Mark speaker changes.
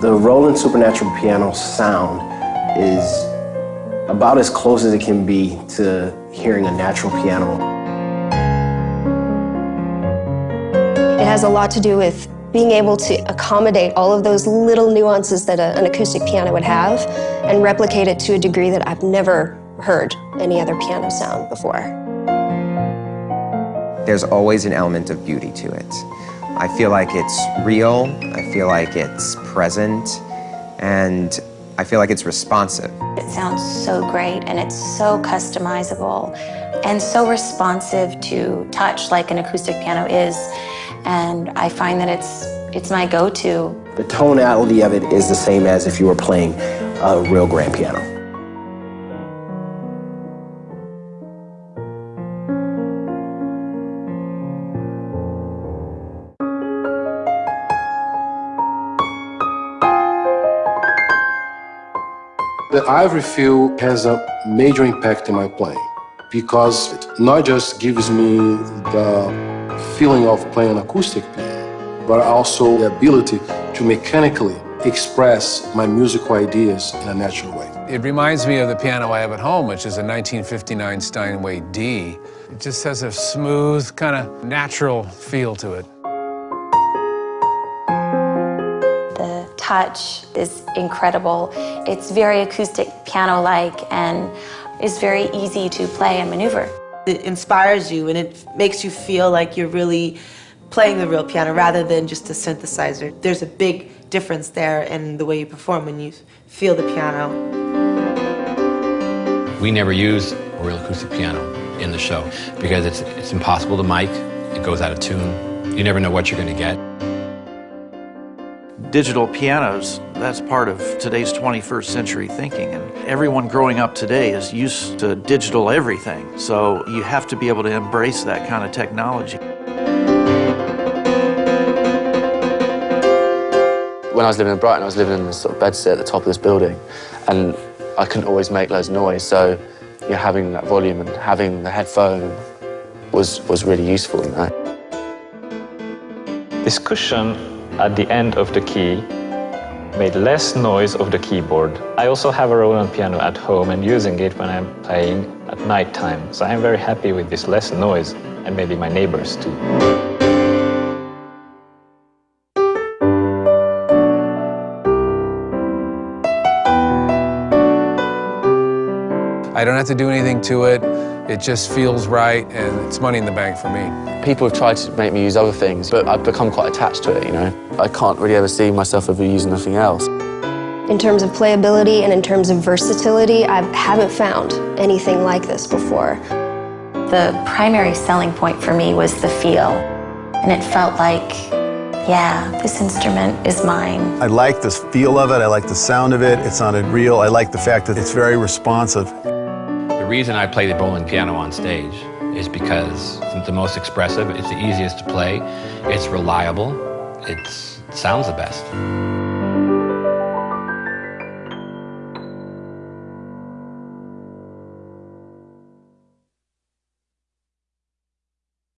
Speaker 1: The Roland Supernatural piano sound is about as close as it can be to hearing a natural piano.
Speaker 2: It has a lot to do with being able to accommodate all of those little nuances that a, an acoustic piano would have and replicate it to a degree that I've never heard any other piano sound before.
Speaker 3: There's always an element of beauty to it. I feel like it's real, I feel like it's present, and I feel like it's responsive.
Speaker 4: It sounds so great and it's so customizable and so responsive to touch like an acoustic piano is. And I find that it's, it's my go-to.
Speaker 1: The tonality of it is the same as if you were playing a real grand piano.
Speaker 5: The ivory feel has a major impact in my playing because it not just gives me the feeling of playing an acoustic piano, but also the ability to mechanically express my musical ideas in a natural way.
Speaker 6: It reminds me of the piano I have at home, which is a 1959 Steinway D. It just has a smooth, kind of natural feel to it.
Speaker 4: Touch is incredible. It's very acoustic piano-like and is very easy to play and maneuver.
Speaker 7: It inspires you and it makes you feel like you're really playing the real piano rather than just a synthesizer. There's a big difference there in the way you perform when you feel the piano.
Speaker 8: We never use a real acoustic piano in the show because it's, it's impossible to mic, it goes out of tune, you never know what you're going to get
Speaker 9: digital pianos, that's part of today's 21st century thinking. And everyone growing up today is used to digital everything. So you have to be able to embrace that kind of technology.
Speaker 10: When I was living in Brighton, I was living in this sort of bedsit at the top of this building. And I couldn't always make loads of noise. So you know, having that volume and having the headphone was, was really useful, you know.
Speaker 11: This cushion at the end of the key made less noise of the keyboard. I also have a Roland piano at home and using it when I'm playing at night time. So I'm very happy with this less noise and maybe my neighbors too.
Speaker 6: I don't have to do anything to it. It just feels right and it's money in the bank for me.
Speaker 10: People have tried to make me use other things, but I've become quite attached to it, you know. I can't really ever see myself ever using nothing else.
Speaker 2: In terms of playability and in terms of versatility, I haven't found anything like this before.
Speaker 4: The primary selling point for me was the feel, and it felt like yeah, this instrument is mine.
Speaker 12: I like the feel of it, I like the sound of it, it sounded real, I like the fact that it's very responsive
Speaker 8: reason I play the Roland piano on stage is because it's the most expressive, it's the easiest to play, it's reliable, it sounds the best.